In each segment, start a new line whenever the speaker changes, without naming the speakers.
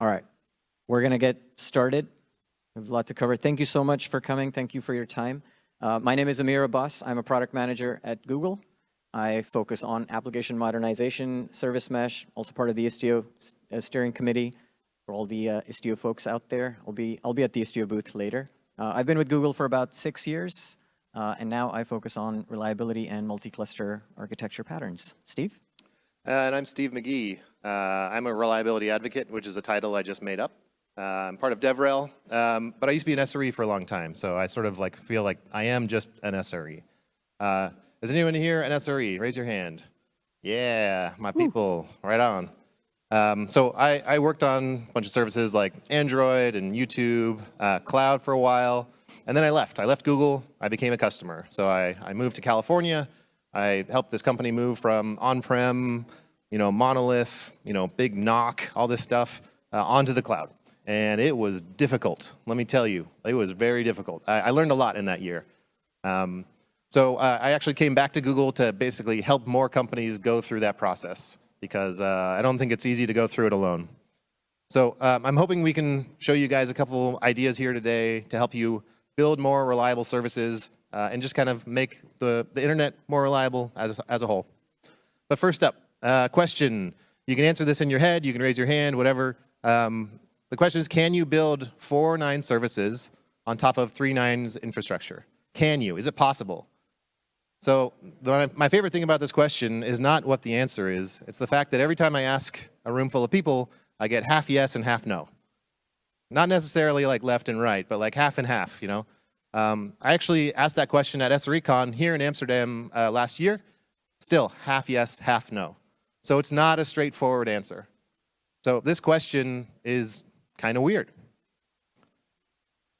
All right, we're going to get started. We have a lot to cover. Thank you so much for coming. Thank you for your time. Uh, my name is Amir Abbas. I'm a product manager at Google. I focus on application modernization, service mesh, also part of the Istio uh, steering committee for all the uh, Istio folks out there. I'll be, I'll be at the Istio booth later. Uh, I've been with Google for about six years, uh, and now I focus on reliability and multi-cluster architecture patterns. Steve?
Uh, and I'm Steve McGhee. Uh, I'm a reliability advocate, which is a title I just made up. Uh, I'm part of DevRel, um, but I used to be an SRE for a long time, so I sort of like feel like I am just an SRE. Is anyone here an SRE? Raise your hand. Yeah, my people, right on. Um, so I, I, worked on a bunch of services like Android and YouTube, uh, cloud for a while, and then I left. I left Google, I became a customer. So I, I moved to California, I helped this company move from on-prem, you know, monolith, you know, big NOC, all this stuff, uh, onto the cloud. And it was difficult, let me tell you. It was very difficult. I, I learned a lot in that year. Um, so uh, I actually came back to Google to basically help more companies go through that process because uh, I don't think it's easy to go through it alone. So um, I'm hoping we can show you guys a couple ideas here today to help you build more reliable services uh, and just kind of make the, the internet more reliable as, as a whole. But first up, uh, question. You can answer this in your head, you can raise your hand, whatever. Um, the question is, can you build four nine services on top of three nines infrastructure? Can you? Is it possible? So the, my favorite thing about this question is not what the answer is. It's the fact that every time I ask a room full of people, I get half yes and half no. Not necessarily like left and right, but like half and half, you know? Um, I actually asked that question at SRECon here in Amsterdam uh, last year. Still, half yes, half no. So it's not a straightforward answer. So this question is kind of weird.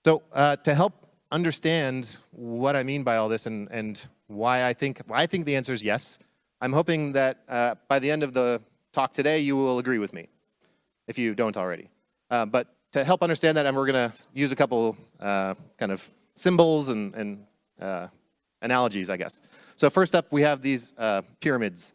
So uh, to help understand what I mean by all this and, and why I think, I think the answer is yes. I'm hoping that uh, by the end of the talk today, you will agree with me, if you don't already. Uh, but to help understand that, and we're going to use a couple uh, kind of symbols and, and uh, analogies, I guess. So first up, we have these uh, pyramids.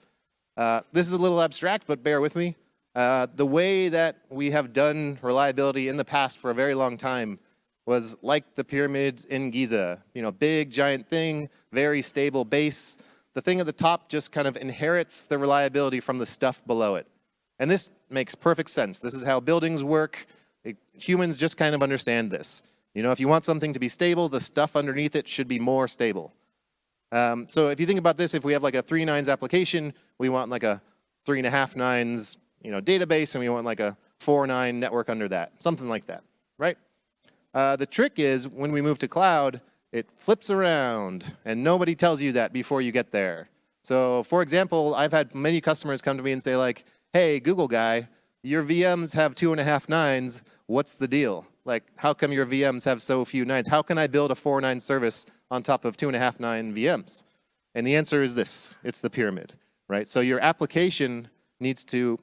Uh, this is a little abstract, but bear with me. the way that we have done reliability in the past for a very long time was like the pyramids in Giza. You know, big, giant thing, very stable base. The thing at the top just kind of inherits the reliability from the stuff below it. And this makes perfect sense. This is how buildings work. It, humans just kind of understand this. You know, if you want something to be stable, the stuff underneath it should be more stable. Um, so if you think about this, if we have like a three nines application, we want like a three and a half nines, you know, database, and we want like a four nine network under that, something like that, right? Uh, the trick is when we move to cloud, it flips around and nobody tells you that before you get there. So for example, I've had many customers come to me and say like, hey, Google guy, your VMs have two and a half nines, what's the deal? Like, how come your VMs have so few nines? How can I build a four nine service on top of two and a half nine VMs? And the answer is this, it's the pyramid, right? So your application needs to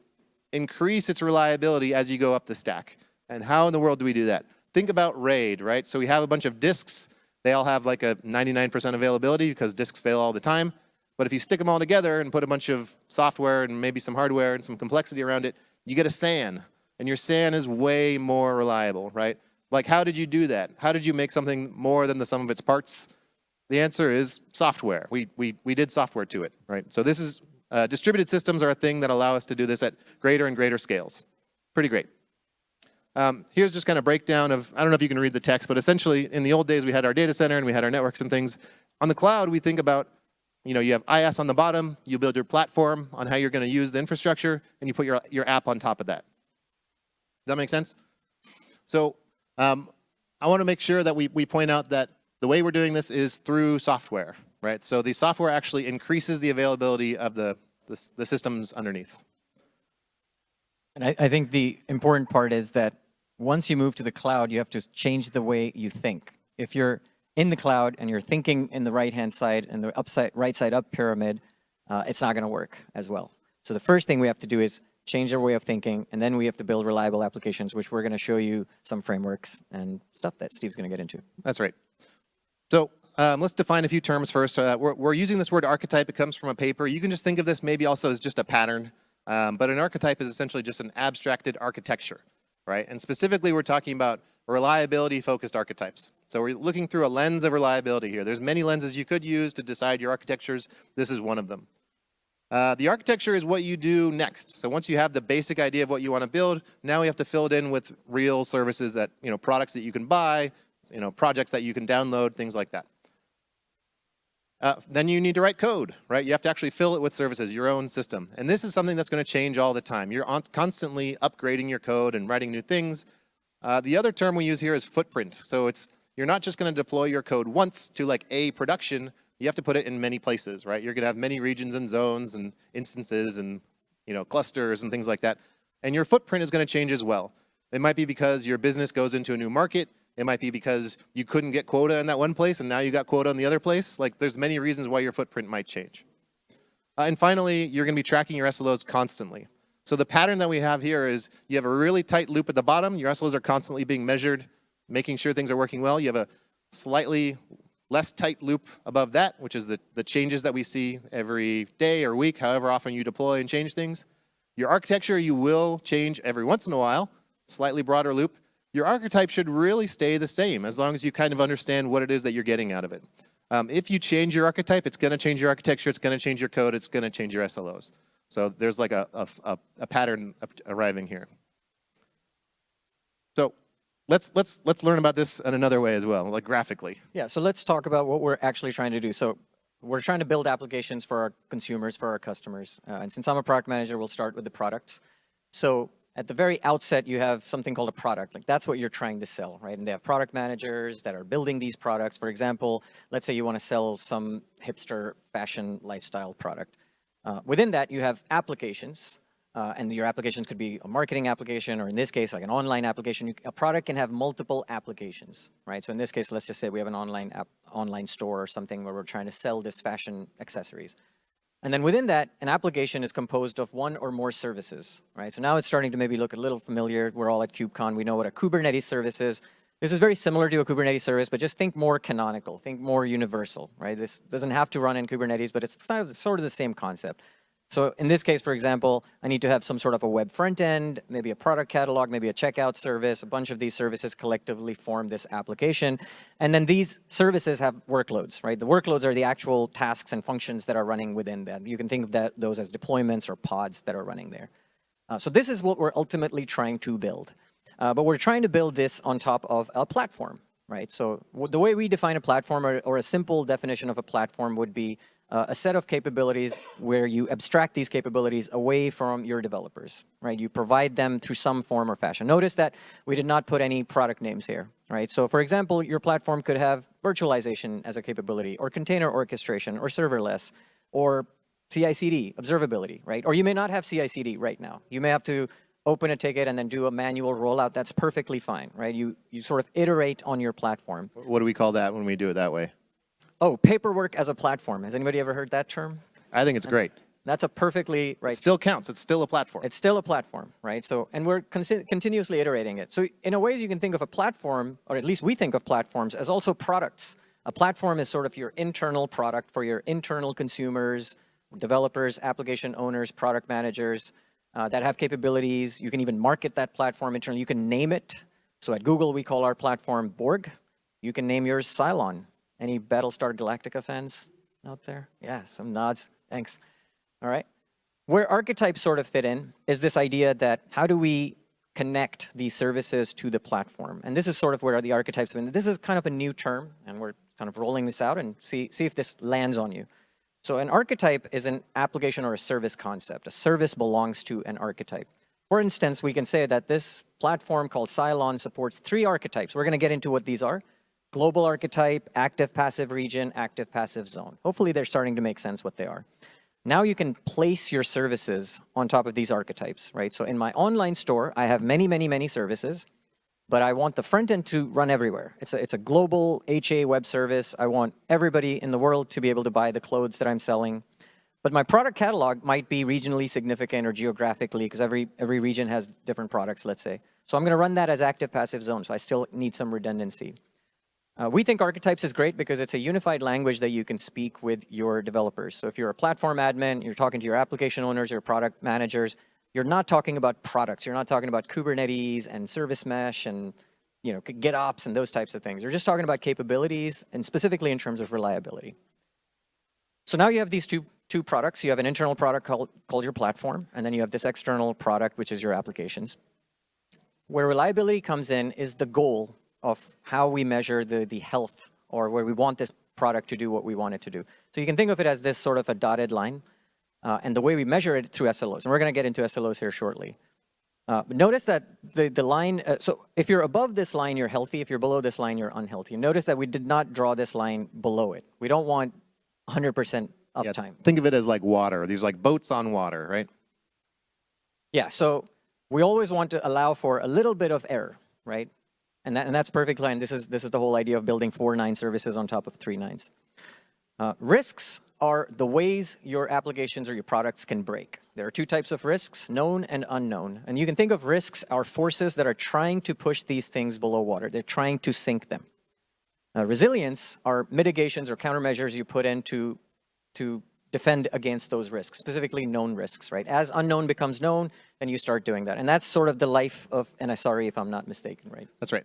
increase its reliability as you go up the stack. And how in the world do we do that? think about RAID, right? So we have a bunch of disks. They all have like a 99% availability because disks fail all the time. But if you stick them all together and put a bunch of software and maybe some hardware and some complexity around it, you get a SAN. And your SAN is way more reliable, right? Like how did you do that? How did you make something more than the sum of its parts? The answer is software. We, we, we did software to it, right? So this is, uh, distributed systems are a thing that allow us to do this at greater and greater scales. Pretty great. Um, here's just kind of breakdown of, I don't know if you can read the text, but essentially in the old days we had our data center and we had our networks and things. On the cloud we think about, you know, you have IaaS on the bottom, you build your platform on how you're going to use the infrastructure, and you put your, your app on top of that. Does that make sense? So um, I want to make sure that we, we point out that the way we're doing this is through software, right? So the software actually increases the availability of the, the, the systems underneath.
And I, I think the important part is that once you move to the cloud, you have to change the way you think. If you're in the cloud and you're thinking in the right-hand side and the upside, right side up pyramid, uh, it's not going to work as well. So the first thing we have to do is change our way of thinking, and then we have to build reliable applications, which we're going to show you some frameworks and stuff that Steve's going to get into.
That's right. So um, let's define a few terms first. Uh, we're, we're, using this word archetype. It comes from a paper. You can just think of this maybe also as just a pattern. Um, but an archetype is essentially just an abstracted architecture. right? And specifically, we're talking about reliability-focused archetypes. So we're looking through a lens of reliability here. There's many lenses you could use to decide your architectures. This is one of them. Uh, the architecture is what you do next. So once you have the basic idea of what you want to build, now we have to fill it in with real services that, you know, products that you can buy, you know, projects that you can download, things like that. Uh, then you need to write code, right? You have to actually fill it with services, your own system. And this is something that's going to change all the time. You're on, constantly upgrading your code and writing new things. Uh, the other term we use here is footprint. So it's you're not just going to deploy your code once to like a production. You have to put it in many places, right? You're going to have many regions and zones and instances and you know clusters and things like that. And your footprint is going to change as well. It might be because your business goes into a new market. It might be because you couldn't get quota in that one place and now you got quota in the other place. Like there's many reasons why your footprint might change. Uh, and finally, you're going to be tracking your SLOs constantly. So the pattern that we have here is you have a really tight loop at the bottom. Your SLOs are constantly being measured, making sure things are working well. You have a slightly less tight loop above that, which is the, the changes that we see every day or week, however often you deploy and change things. Your architecture, you will change every once in a while, slightly broader loop your archetype should really stay the same as long as you kind of understand what it is that you're getting out of it. Um, if you change your archetype, it's going to change your architecture, it's going to change your code, it's going to change your SLOs. So there's like a, a, a pattern arriving here. So let's, let's, let's learn about this in another way as well, like graphically.
Yeah, so let's talk about what we're actually trying to do. So we're trying to build applications for our consumers, for our customers. Uh, and since I'm a product manager, we'll start with the products. So at the very outset, you have something called a product. Like that's what you're trying to sell, right? And they have product managers that are building these products. For example, let's say you want to sell some hipster fashion lifestyle product. Uh, within that, you have applications, uh, and your applications could be a marketing application, or in this case, like an online application. You, a product can have multiple applications, right? So in this case, let's just say we have an online app, online store or something where we're trying to sell this fashion accessories. And then within that, an application is composed of one or more services, right? So now it's starting to maybe look a little familiar. We're all at KubeCon. We know what a Kubernetes service is. This is very similar to a Kubernetes service, but just think more canonical, think more universal, right? This doesn't have to run in Kubernetes, but it's sort of the same concept. So in this case, for example, I need to have some sort of a web front end, maybe a product catalog, maybe a checkout service. A bunch of these services collectively form this application. And then these services have workloads, right? The workloads are the actual tasks and functions that are running within that. You can think of that, those as deployments or pods that are running there. Uh, so this is what we're ultimately trying to build. Uh, but we're trying to build this on top of a platform, right? So the way we define a platform or, or a simple definition of a platform would be uh, a set of capabilities where you abstract these capabilities away from your developers, right? You provide them through some form or fashion. Notice that we did not put any product names here, right? So for example, your platform could have virtualization as a capability or container orchestration or serverless or CI/CD, observability, right? Or you may not have CI/CD right now. You may have to open a ticket and then do a manual rollout. That's perfectly fine, right? You, you sort of iterate on your platform.
What do we call that when we do it that way?
Oh, paperwork as a platform. Has anybody ever heard that term?
I think it's great.
That's a perfectly right.
It still counts. It's still a platform.
It's still a platform, right? So, and we're continuously iterating it. So in a ways you can think of a platform, or at least we think of platforms as also products. A platform is sort of your internal product for your internal consumers, developers, application owners, product managers uh, that have capabilities. You can even market that platform internally. You can name it. So at Google, we call our platform Borg. You can name yours Cylon. Any Battlestar Galactica fans out there? Yeah, some nods. Thanks. All right. Where archetypes sort of fit in is this idea that how do we connect these services to the platform? And this is sort of where the archetypes fit. This is kind of a new term, and we're kind of rolling this out and see, see if this lands on you. So an archetype is an application or a service concept. A service belongs to an archetype. For instance, we can say that this platform called Cylon supports three archetypes. We're going to get into what these are global archetype, active passive region, active passive zone. Hopefully they're starting to make sense what they are. Now you can place your services on top of these archetypes, right? So in my online store, I have many, many, many services, but I want the front end to run everywhere. It's a, it's a global HA web service. I want everybody in the world to be able to buy the clothes that I'm selling. But my product catalog might be regionally significant or geographically because every, every region has different products, let's say. So I'm going to run that as active passive zone. So I still need some redundancy. Uh, we think archetypes is great because it's a unified language that you can speak with your developers. So if you're a platform admin, you're talking to your application owners, your product managers, you're not talking about products. You're not talking about Kubernetes and service mesh and you know, GitOps and those types of things. You're just talking about capabilities and specifically in terms of reliability. So now you have these two, two products. You have an internal product called, called your platform, and then you have this external product, which is your applications. Where reliability comes in is the goal of how we measure the, the health or where we want this product to do what we want it to do. So you can think of it as this sort of a dotted line. Uh, and the way we measure it through SLOs, and we're going to get into SLOs here shortly. Uh, notice that the, the line, uh, so if you're above this line, you're healthy. If you're below this line, you're unhealthy. Notice that we did not draw this line below it. We don't want 100%
Yeah,
uptime.
think of it as like water. These like boats on water, right?
Yeah, so we always want to allow for a little bit of error, right? And, that, and that's perfectly fine. This is, this is the whole idea of building four nine services on top of three nines. Uh, risks are the ways your applications or your products can break. There are two types of risks, known and unknown. And you can think of risks are forces that are trying to push these things below water. They're trying to sink them. Uh, resilience are mitigations or countermeasures you put in to, to defend against those risks, specifically known risks, right? As unknown becomes known, then you start doing that. And that's sort of the life of an SRE, if I'm not mistaken, right?
That's right.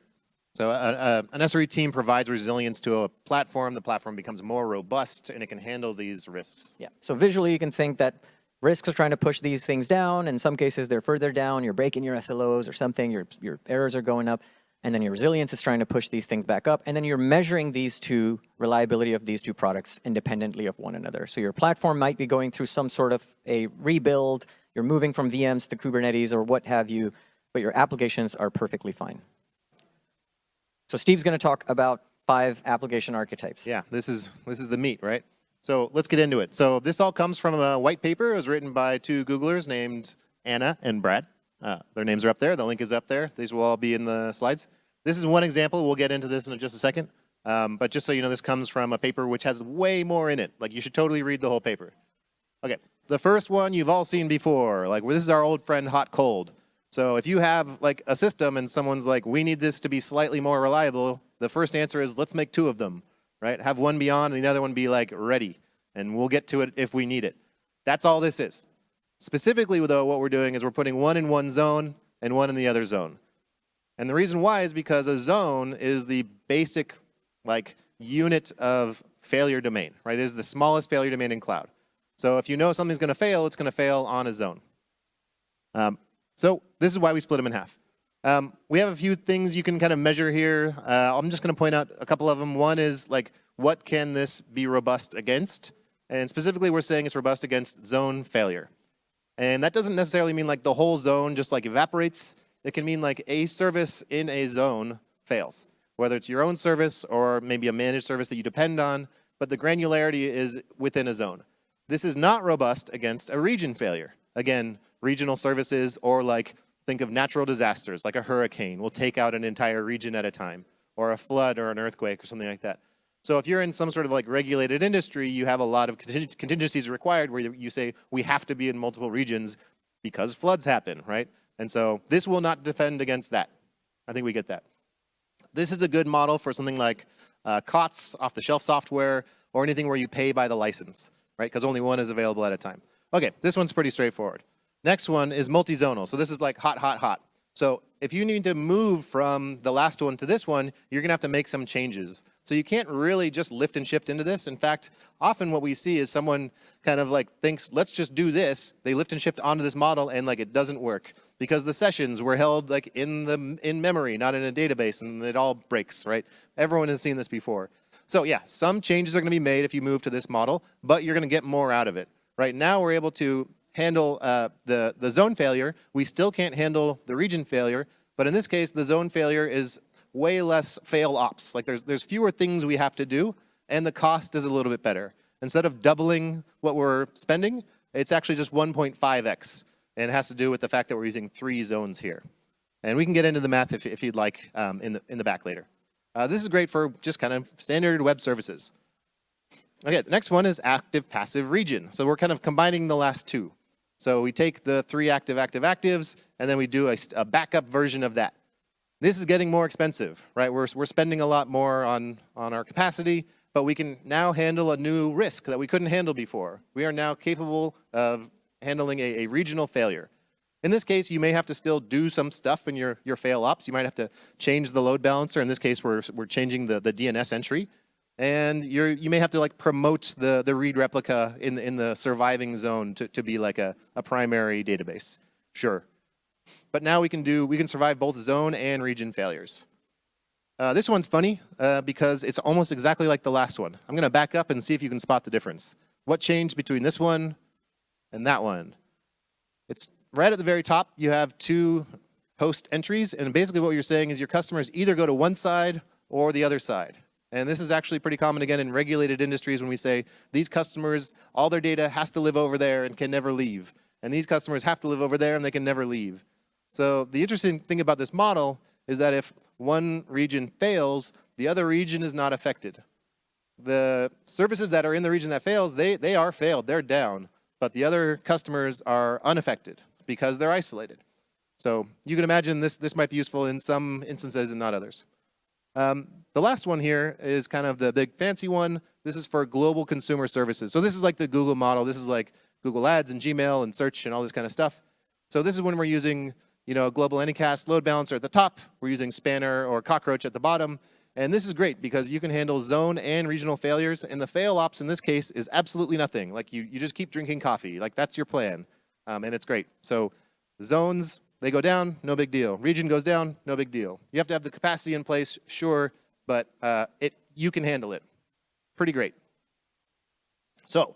So uh, uh, an SRE team provides resilience to a platform. The platform becomes more robust and it can handle these risks.
Yeah, so visually you can think that risks are trying to push these things down. In some cases, they're further down. You're breaking your SLOs or something. Your, your errors are going up. And then your resilience is trying to push these things back up. And then you're measuring these two, reliability of these two products independently of one another. So your platform might be going through some sort of a rebuild. You're moving from VMs to Kubernetes or what have you, but your applications are perfectly fine. So Steve's going to talk about five application archetypes.
Yeah, this is this is the meat, right? So let's get into it. So this all comes from a white paper. It was written by two Googlers named Anna and Brad. Uh, their names are up there. The link is up there. These will all be in the slides. This is one example. We'll get into this in just a second. Um, but just so you know, this comes from a paper which has way more in it. Like you should totally read the whole paper. Okay, the first one you've all seen before. Like this is our old friend hot cold. So if you have like a system and someone's like, we need this to be slightly more reliable, the first answer is let's make two of them, right? Have one be on and the other one be like ready. And we'll get to it if we need it. That's all this is. Specifically though, what we're doing is we're putting one in one zone and one in the other zone. And the reason why is because a zone is the basic like unit of failure domain, right? It is the smallest failure domain in cloud. So if you know something's gonna fail, it's gonna fail on a zone. Um, so this is why we split them in half. Um, we have a few things you can kind of measure here. Uh, I'm just going to point out a couple of them. One is like, what can this be robust against? And specifically, we're saying it's robust against zone failure. And that doesn't necessarily mean like the whole zone just like evaporates. It can mean like a service in a zone fails, whether it's your own service or maybe a managed service that you depend on, but the granularity is within a zone. This is not robust against a region failure. Again, regional services or like think of natural disasters like a hurricane will take out an entire region at a time or a flood or an earthquake or something like that. So if you're in some sort of like regulated industry, you have a lot of contingencies required where you say we have to be in multiple regions because floods happen, right? And so this will not defend against that. I think we get that. This is a good model for something like uh, COTS, off-the-shelf software, or anything where you pay by the license, right? Because only one is available at a time. Okay, this one's pretty straightforward. Next one is multi-zonal. So this is like hot, hot, hot. So if you need to move from the last one to this one, you're gonna have to make some changes. So you can't really just lift and shift into this. In fact, often what we see is someone kind of like thinks, let's just do this. They lift and shift onto this model and like it doesn't work because the sessions were held like in the in memory, not in a database and it all breaks, right? Everyone has seen this before. So yeah, some changes are gonna be made if you move to this model, but you're gonna get more out of it. Right now we're able to handle uh, the, the zone failure. We still can't handle the region failure, but in this case, the zone failure is way less fail ops. Like there's, there's fewer things we have to do, and the cost is a little bit better. Instead of doubling what we're spending, it's actually just 1.5x. And it has to do with the fact that we're using three zones here. And we can get into the math if, if you'd like um, in, the, in the back later. Uh, this is great for just kind of standard web services. Okay, the next one is active passive region. So we're kind of combining the last two. So we take the three active active actives and then we do a, a backup version of that. This is getting more expensive, right? We're, we're spending a lot more on, on our capacity, but we can now handle a new risk that we couldn't handle before. We are now capable of handling a, a regional failure. In this case, you may have to still do some stuff in your, your fail ops. You might have to change the load balancer. In this case, we're, we're changing the, the DNS entry. And you're, you may have to like promote the, the read replica in the, in the surviving zone to, to be like a, a primary database. Sure. But now we can do, we can survive both zone and region failures. Uh, this one's funny uh, because it's almost exactly like the last one. I'm gonna back up and see if you can spot the difference. What changed between this one and that one? It's right at the very top, you have two host entries, and basically what you're saying is your customers either go to one side or the other side. And this is actually pretty common again in regulated industries when we say these customers, all their data has to live over there and can never leave. And these customers have to live over there and they can never leave. So the interesting thing about this model is that if one region fails, the other region is not affected. The services that are in the region that fails, they, they are failed, they're down, but the other customers are unaffected because they're isolated. So you can imagine this, this might be useful in some instances and not others. Um, the last one here is kind of the big fancy one. This is for global consumer services. So this is like the Google model. This is like Google Ads and Gmail and search and all this kind of stuff. So this is when we're using you know, global anycast load balancer at the top. We're using Spanner or Cockroach at the bottom. And this is great because you can handle zone and regional failures. And the fail ops in this case is absolutely nothing. Like you, you just keep drinking coffee. Like that's your plan. Um, and it's great. So zones, they go down, no big deal. Region goes down, no big deal. You have to have the capacity in place, sure, but uh, it, you can handle it. Pretty great. So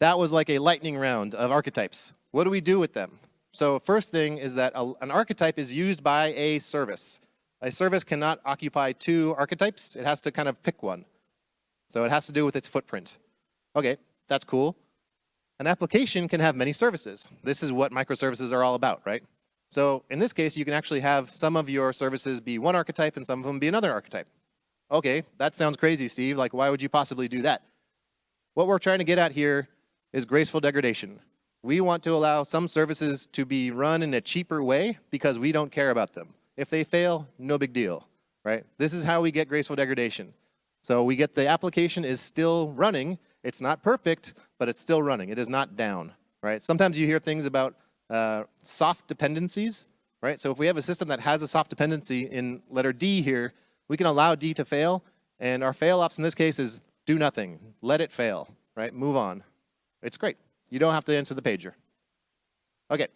that was like a lightning round of archetypes. What do we do with them? So first thing is that a, an archetype is used by a service. A service cannot occupy two archetypes. It has to kind of pick one. So it has to do with its footprint. Okay, that's cool. An application can have many services. This is what microservices are all about, right? So in this case, you can actually have some of your services be one archetype and some of them be another archetype. Okay, that sounds crazy, Steve. Like, why would you possibly do that? What we're trying to get at here is graceful degradation. We want to allow some services to be run in a cheaper way because we don't care about them. If they fail, no big deal, right? This is how we get graceful degradation. So we get the application is still running. It's not perfect, but it's still running. It is not down, right? Sometimes you hear things about uh, soft dependencies, right? So if we have a system that has a soft dependency in letter D here, we can allow D to fail, and our fail ops in this case is do nothing, let it fail, right? Move on. It's great. You don't have to answer the pager. Okay,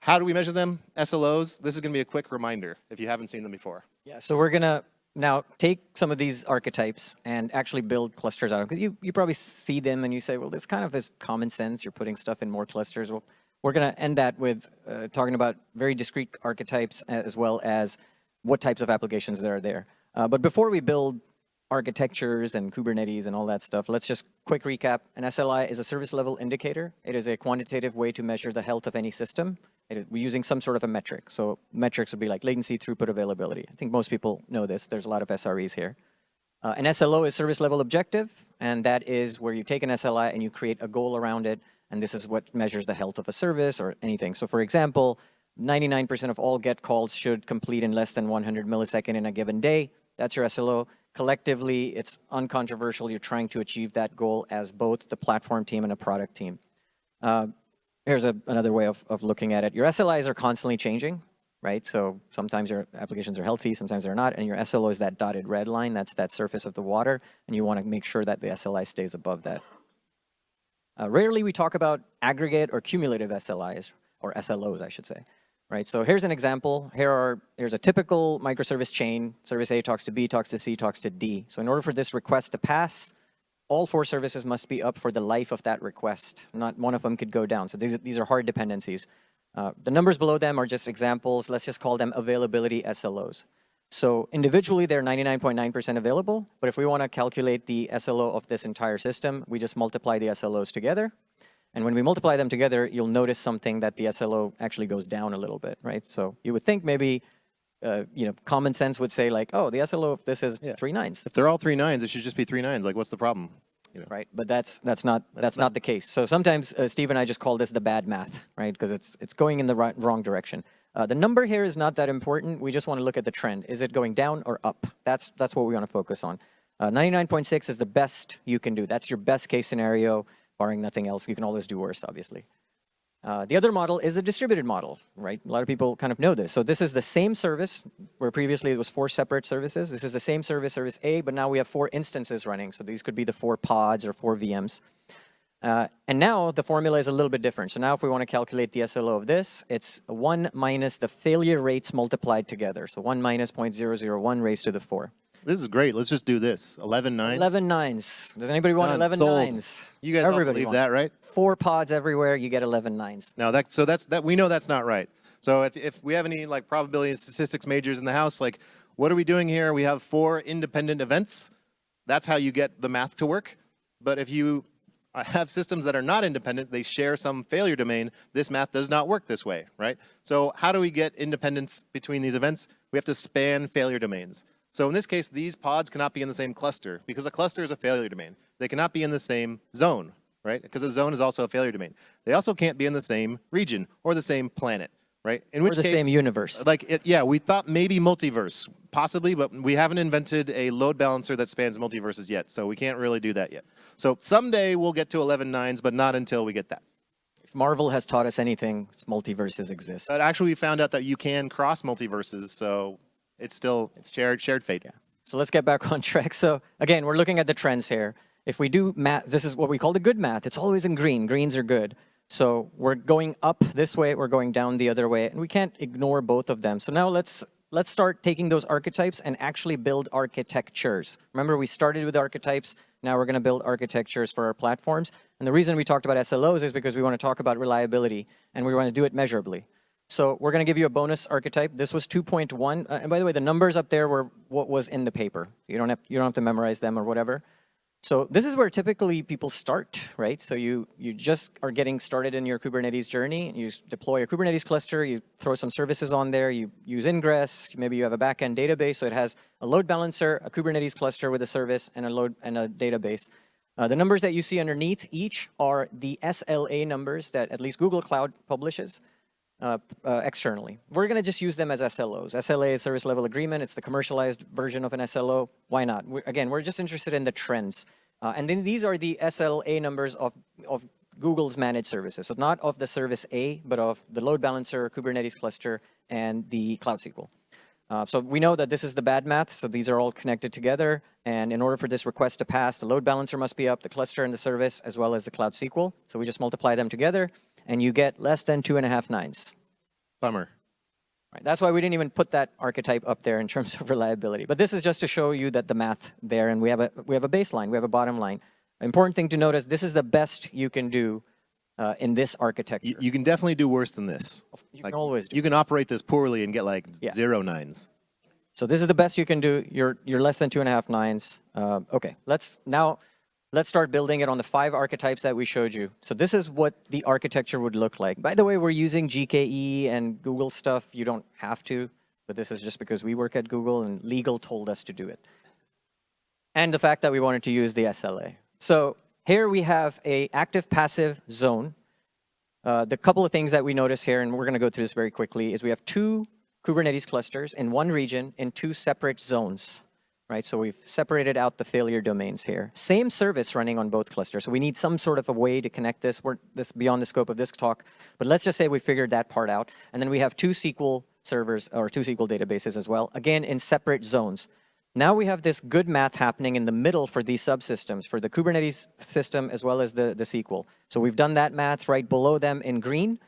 how do we measure them? SLOs, this is gonna be a quick reminder if you haven't seen them before.
Yeah, so we're gonna now take some of these archetypes and actually build clusters out of them. Because you, you probably see them and you say, well, this kind of is common sense. You're putting stuff in more clusters. Well, we're gonna end that with uh, talking about very discrete archetypes as well as what types of applications there are there. Uh, but before we build architectures and Kubernetes and all that stuff, let's just quick recap. An SLI is a service level indicator. It is a quantitative way to measure the health of any system. We're using some sort of a metric. So metrics would be like latency, throughput, availability. I think most people know this. There's a lot of SREs here. Uh, an SLO is service level objective, and that is where you take an SLI and you create a goal around it, and this is what measures the health of a service or anything. So for example, 99% of all GET calls should complete in less than 100 millisecond in a given day. That's your SLO. Collectively, it's uncontroversial. You're trying to achieve that goal as both the platform team and a product team. Uh, here's a, another way of, of looking at it. Your SLIs are constantly changing, right? So sometimes your applications are healthy, sometimes they're not, and your SLO is that dotted red line, that's that surface of the water, and you want to make sure that the SLI stays above that. Uh, rarely we talk about aggregate or cumulative SLIs, or SLOs, I should say right? So here's an example. Here are, here's a typical microservice chain. Service A talks to B, talks to C, talks to D. So in order for this request to pass, all four services must be up for the life of that request. Not one of them could go down. So these, these are hard dependencies. Uh, the numbers below them are just examples. Let's just call them availability SLOs. So individually, they're 99.9% .9 available. But if we want to calculate the SLO of this entire system, we just multiply the SLOs together. And when we multiply them together, you'll notice something that the SLO actually goes down a little bit, right? So you would think maybe, uh, you know, common sense would say like, oh, the SLO of this is
Yeah.
three nines,
If they're all three nines, it should just be three nines. Like, what's the problem? You know?
right? But that's that's not that's, not, the case. So sometimes uh, Steve and I just call this the bad math, right? Because it's it's going in the right, wrong direction. Uh, the number here is not that important. We just want to look at the trend. Is it going down or up? That's that's what we want to focus on. 99.6 is the best you can do. That's your best case scenario barring nothing else. You can always do worse, obviously. Uh, the other model is a distributed model, right? A lot of people kind of know this. So this is the same service where previously it was four separate services. This is the same service, service A, but now we have four instances running. So these could be the four pods or four VMs. Uh, and now the formula is a little bit different. So now if we want to calculate the SLO of this, it's 1 minus the failure rates multiplied together. So 1 minus 0.001 raised to the 4.
This is great. Let's just do this. 11, 9.
11 nines. Does anybody want
Done.
11
Sold.
nines?
You guys all
Everybody
believe
wants
that, right?
Four pods everywhere, you get 11 nines.
Now that so that's that we know that's not right. So if if we have any like probability and statistics majors in the house, like what are we doing here? We have four independent events. That's how you get the math to work. But if you uh, have systems that are not independent, they share some failure domain, this math does not work this way, right? So how do we get independence between these events? We have to span failure domains. So in this case, these pods cannot be in the same cluster because a cluster is a failure domain. They cannot be in the same zone, right? Because a zone is also a failure domain. They also can't be in the same region or the same planet, right? In
Or
which
the
case,
same universe.
like, it, yeah, we thought maybe multiverse, possibly, but we haven't invented a load balancer that spans multiverses yet, so we can't really do that yet. So someday we'll get to 11 nines, but not until we get that.
If Marvel has taught us anything, multiverses exist.
But actually, we found out that you can cross multiverses, so it's still it's shared shared fate. Yeah.
So let's get back on track. So again, we're looking at the trends here. If we do math, this is what we call the good math. It's always in green. Greens are good. So we're going up this way, we're going down the other way, and we can't ignore both of them. So now let's let's start taking those archetypes and actually build architectures. Remember, we started with archetypes. Now we're going to build architectures for our platforms. And the reason we talked about SLOs is because we want to talk about reliability, and we want to do it measurably. So we're going to give you a bonus archetype. This was 2.1. Uh, and by the way, the numbers up there were what was in the paper. You don't have, you don't have to memorize them or whatever. So this is where typically people start, right? So you, you just are getting started in your Kubernetes journey. You deploy a Kubernetes cluster, you throw some services on there, you use ingress, maybe you have a backend database, so it has a load balancer, a Kubernetes cluster with a service, and a load and a database. Uh, the numbers that you see underneath each are the SLA numbers that at least Google Cloud publishes uh, uh, externally. We're going to just use them as SLOs. SLA is service level agreement. It's the commercialized version of an SLO. Why not? we again, we're just interested in the trends. Uh, and then these are the SLA numbers of, of Google's managed services. So not of the service A, but of the load balancer, Kubernetes cluster, and the Cloud SQL. Uh, so we know that this is the bad math, so these are all connected together. And in order for this request to pass, the load balancer must be up, the cluster and the service, as well as the Cloud SQL. So we just multiply them together, and you get less than two and a half nines.
Bummer.
Right. That's why we didn't even put that archetype up there in terms of reliability. But this is just to show you that the math there, and we have a we have a baseline, we have a bottom line. Important thing to notice: this is the best you can do uh, in this architecture.
You, you can definitely do worse than this.
You can always do.
You can operate this poorly and get like
Yeah.
zero nines.
So this is the best you can do. You're you're less than two and a half nines. Uh, okay, let's now let's start building it on the five archetypes that we showed you. So this is what the architecture would look like. By the way, we're using GKE and Google stuff. You don't have to, but this is just because we work at Google and legal told us to do it. And the fact that we wanted to use the SLA. So here we have a active passive zone. Uh, the couple of things that we notice here, and we're going to go through this very quickly, is we have two Kubernetes clusters in one region in two separate zones, right? So we've separated out the failure domains here. Same service running on both clusters. So we need some sort of a way to connect this. We're this beyond the scope of this talk, but let's just say we figured that part out. And then we have two SQL servers or two SQL databases as well, again in separate zones. Now we have this good math happening in the middle for these subsystems, for the Kubernetes system as well as the, the SQL. So we've done that math right below them in green,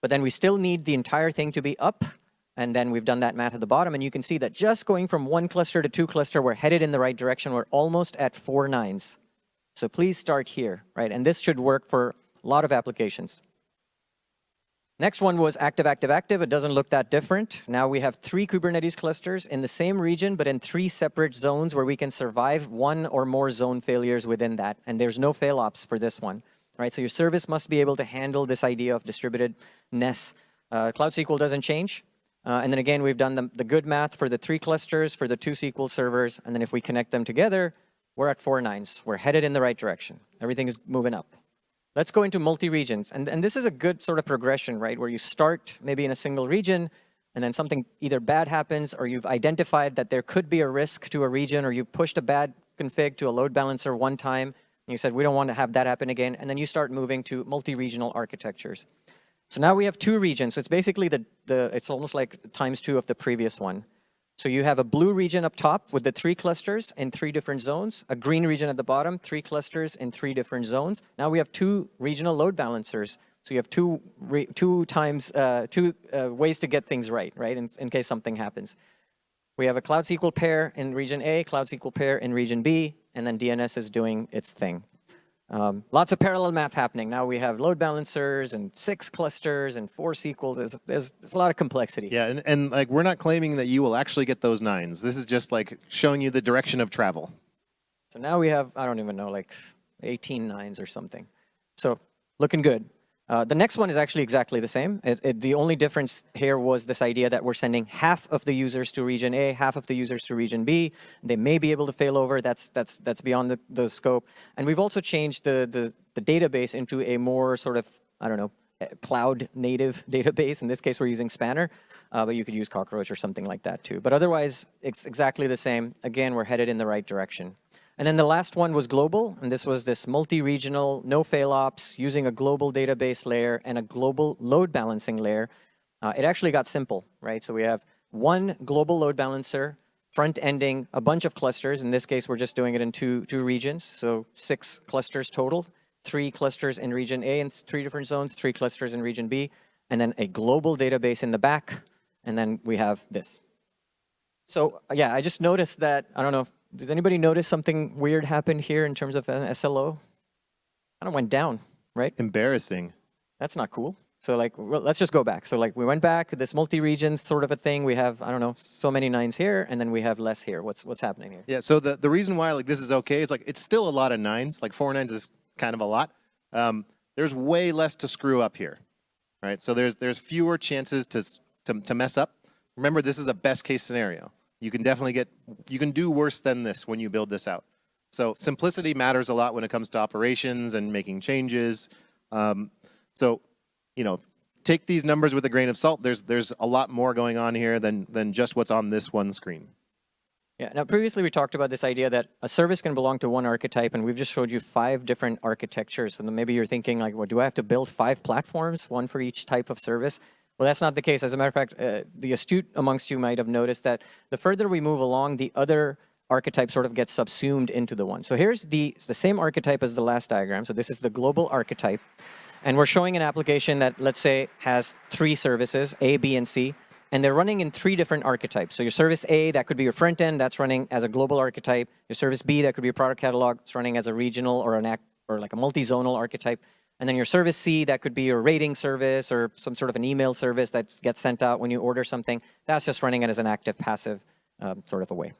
but then we still need the entire thing to be up. And then we've done that math at the bottom. And you can see that just going from one cluster to two cluster, we're headed in the right direction. We're almost at four nines. So please start here, right? And this should work for a lot of applications. Next one was active, active, active. It doesn't look that different. Now we have three Kubernetes clusters in the same region, but in three separate zones where we can survive one or more zone failures within that. And there's no fail ops for this one, right? So your service must be able to handle this idea of distributedness. Uh, Cloud SQL doesn't change. Uh, and then again, we've done the, the good math for the three clusters, for the two SQL servers. And then if we connect them together, we're at four nines. We're headed in the right direction. Everything is moving up. Let's go into multi-regions. And, and this is a good sort of progression, right? Where you start maybe in a single region, and then something either bad happens, or you've identified that there could be a risk to a region, or you've pushed a bad config to a load balancer one time, and you said, we don't want to have that happen again. And then you start moving to multi-regional architectures. So now we have two regions. So it's basically the, the it's almost like times two of the previous one. So you have a blue region up top with the three clusters in three different zones, a green region at the bottom, three clusters in three different zones. Now we have two regional load balancers. So you have two, re, two times, uh, two uh, ways to get things right, right, in, in case something happens. We have a Cloud SQL pair in region A, Cloud SQL pair in region B, and then DNS is doing its thing. Um, lots of parallel math happening. Now we have load balancers and six clusters and four SQL. There's, there's, there's a lot of complexity.
Yeah, and, and like we're not claiming that you will actually get those nines. This is just like showing you the direction of travel.
So now we have, I don't even know, like 18 nines or something. So looking good. Uh, the next one is actually exactly the same. It, it, the only difference here was this idea that we're sending half of the users to region A, half of the users to region B. They may be able to fail over. That's that's that's beyond the, the scope. And we've also changed the, the the database into a more sort of I don't know cloud native database. In this case, we're using Spanner, uh, but you could use Cockroach or something like that too. But otherwise, it's exactly the same. Again, we're headed in the right direction. And then the last one was global, and this was this multi-regional, no fail ops, using a global database layer and a global load balancing layer. Uh, it actually got simple, right? So we have one global load balancer, front-ending a bunch of clusters. In this case, we're just doing it in two, two regions, so six clusters total, three clusters in region A in three different zones, three clusters in region B, and then a global database in the back, and then we have this. So yeah, I just noticed that, I don't know did anybody notice something weird happened here in terms of an SLO? Kind of went down, right?
Embarrassing.
That's not cool. So like, well, let's just go back. So like we went back, this multi-region sort of a thing. We have, I don't know, so many nines here, and then we have less here. What's what's happening here?
Yeah, so the, the reason why like this is okay is like it's still a lot of nines. Like four nines is kind of a lot. Um, there's way less to screw up here, right? So there's there's fewer chances to, to, to mess up. Remember, this is the best case scenario. You can definitely get, you can do worse than this when you build this out. So simplicity matters a lot when it comes to operations and making changes. Um, so, you know, take these numbers with a grain of salt. There's there's a lot more going on here than than just what's on this one screen.
Yeah, now previously we talked about this idea that a service can belong to one archetype and we've just showed you five different architectures. And maybe you're thinking like, well, do I have to build five platforms, one for each type of service? Well, that's not the case. As a matter of fact, uh, the astute amongst you might have noticed that the further we move along, the other archetype sort of gets subsumed into the one. So here's the, the same archetype as the last diagram. So this is the global archetype. And we're showing an application that, let's say, has three services, A, B, and C. And they're running in three different archetypes. So your service A, that could be your front end, that's running as a global archetype. Your service B, that could be your product catalog, it's running as a regional or an or like a multi-zonal archetype. And then your service C, that could be your rating service or some sort of an email service that gets sent out when you order something. That's just running it as an active passive um, sort of a way.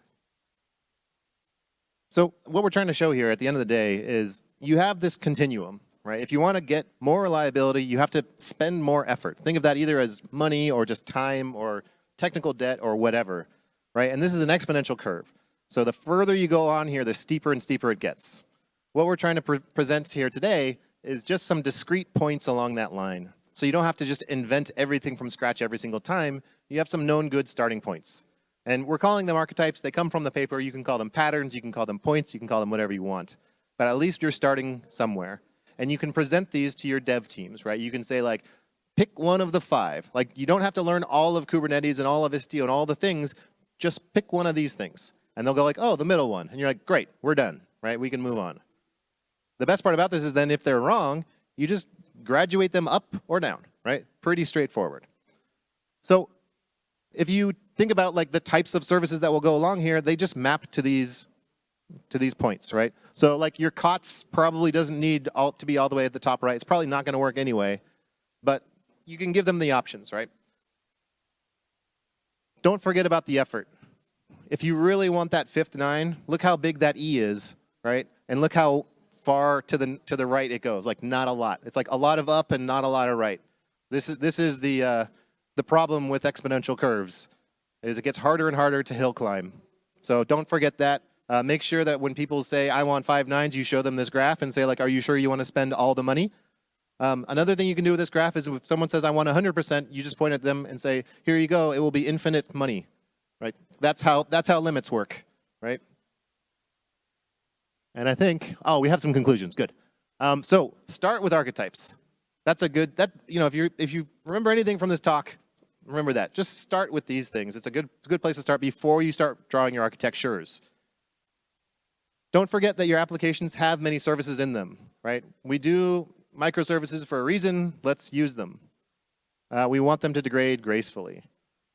So what we're trying to show here at the end of the day is you have this continuum, right? If you want to get more reliability, you have to spend more effort. Think of that either as money or just time or technical debt or whatever, right? And this is an exponential curve. So the further you go on here, the steeper and steeper it gets. What we're trying to pre present here today is just some discrete points along that line. So you don't have to just invent everything from scratch every single time. You have some known good starting points. And we're calling them archetypes. They come from the paper. You can call them patterns. You can call them points. You can call them whatever you want. But at least you're starting somewhere. And you can present these to your dev teams, right? You can say like, pick one of the five. Like you don't have to learn all of Kubernetes and all of Istio and all the things. Just pick one of these things. And they'll go like, oh, the middle one. And you're like, great, we're done, right? We can move on. The best part about this is then if they're wrong, you just graduate them up or down, right? Pretty straightforward. So if you think about like the types of services that will go along here, they just map to these to these points, right? So like your COTS probably doesn't need all, to be all the way at the top right. It's probably not going to work anyway, but you can give them the options, right? Don't forget about the effort. If you really want that fifth nine, look how big that E is, right? And look how far to the to the right it goes, like not a lot. It's like a lot of up and not a lot of right. This is this is the uh, the problem with exponential curves, is it gets harder and harder to hill climb. So don't forget that. Uh, make sure that when people say I want five nines, you show them this graph and say like, are you sure you want to spend all the money? Um, another thing you can do with this graph is if someone says I want 100%, you just point at them and say, here you go, it will be infinite money, right? That's how that's how limits work, right? And I think, oh, we have some conclusions, good. Um, so start with archetypes. That's a good, that, you know, if you if you remember anything from this talk, remember that. Just start with these things. It's a good, good place to start before you start drawing your architectures. Don't forget that your applications have many services in them, right? We do microservices for a reason. Let's use them. Uh, we want them to degrade gracefully.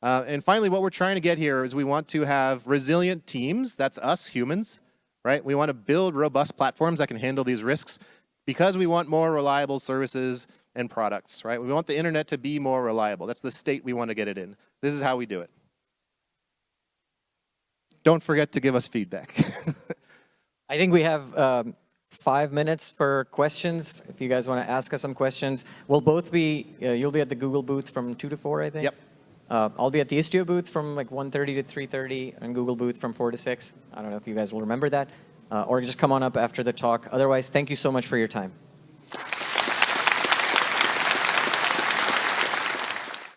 Uh, and finally, what we're trying to get here is we want to have resilient teams. That's us, humans, right? We want to build robust platforms that can handle these risks because we want more reliable services and products, right? We want the internet to be more reliable. That's the state we want to get it in. This is how we do it. Don't forget to give us feedback.
I think we have um, five minutes for questions. If you guys want to ask us some questions, we'll both be, uh, you'll be at the Google booth from 2 to 4, I think.
Yep.
Uh, I'll be at the Istio booth from like 1.30 to 3.30 and Google booth from 4 to 6. I don't know if you guys will remember that. Uh, or just come on up after the talk. Otherwise, thank you so much for your time.